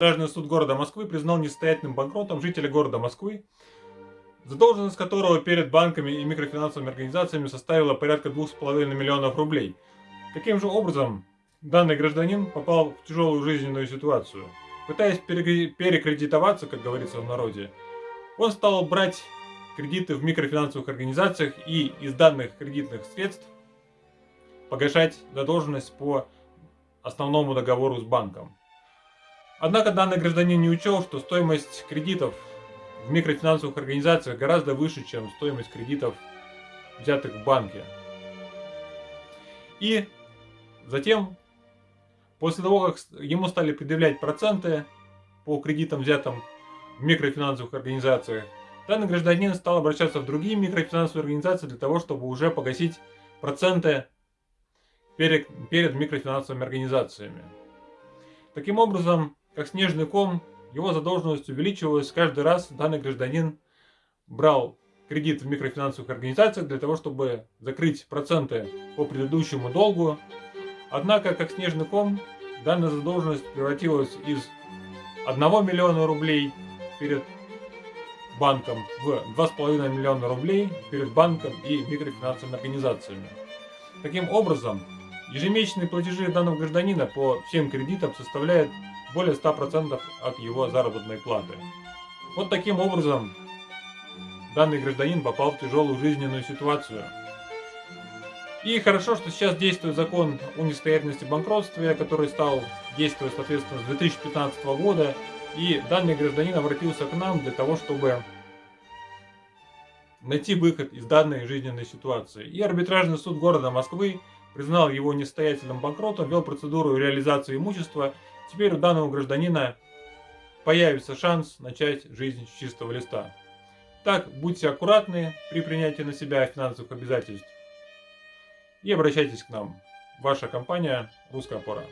Арбитражный суд города Москвы признал несостоятельным банкротом жителя города Москвы, задолженность которого перед банками и микрофинансовыми организациями составила порядка 2,5 миллионов рублей. Таким же образом, данный гражданин попал в тяжелую жизненную ситуацию. Пытаясь перекредитоваться, как говорится в народе, он стал брать кредиты в микрофинансовых организациях и из данных кредитных средств погашать задолженность по основному договору с банком. Однако данный гражданин не учел, что стоимость кредитов в микрофинансовых организациях гораздо выше, чем стоимость кредитов, взятых в банке. И затем, после того, как ему стали предъявлять проценты по кредитам, взятым в микрофинансовых организациях, данный гражданин стал обращаться в другие микрофинансовые организации для того, чтобы уже погасить проценты перед, перед микрофинансовыми организациями. Таким образом, как снежный ком, его задолженность увеличивалась каждый раз. Данный гражданин брал кредит в микрофинансовых организациях для того, чтобы закрыть проценты по предыдущему долгу. Однако, как снежный ком, данная задолженность превратилась из 1 миллиона рублей перед банком в 2,5 миллиона рублей перед банком и микрофинансовыми организациями. Таким образом, ежемесячные платежи данного гражданина по всем кредитам составляют более 100% от его заработной платы. Вот таким образом данный гражданин попал в тяжелую жизненную ситуацию. И хорошо, что сейчас действует закон о несостоятельности банкротстве, который стал действовать, соответственно, с 2015 года. И данный гражданин обратился к нам для того, чтобы найти выход из данной жизненной ситуации. И арбитражный суд города Москвы признал его несостоятельным банкротом, вел процедуру реализации имущества Теперь у данного гражданина появится шанс начать жизнь с чистого листа. Так, будьте аккуратны при принятии на себя финансовых обязательств и обращайтесь к нам. Ваша компания «Русская опора».